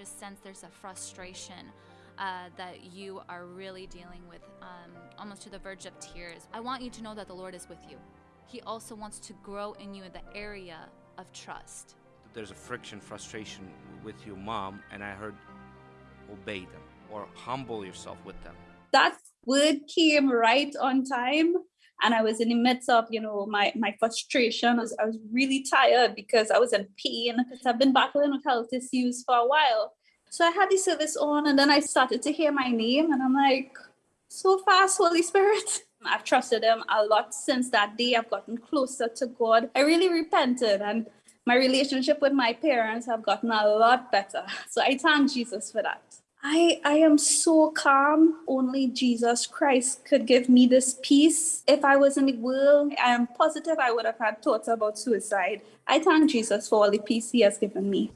just sense there's a frustration uh, that you are really dealing with, um, almost to the verge of tears, I want you to know that the Lord is with you. He also wants to grow in you in the area of trust. There's a friction, frustration with your mom, and I heard obey them or humble yourself with them. That word came right on time and I was in the midst of, you know, my, my frustration. I was, I was really tired because I was in pain. And I've been battling with health issues for a while. So I had the service on and then I started to hear my name and I'm like, so fast, Holy Spirit. I've trusted him a lot since that day. I've gotten closer to God. I really repented and my relationship with my parents have gotten a lot better. So I thank Jesus for that. I, I am so calm. Only Jesus Christ could give me this peace. If I was in the world, I am positive I would have had thoughts about suicide. I thank Jesus for all the peace he has given me.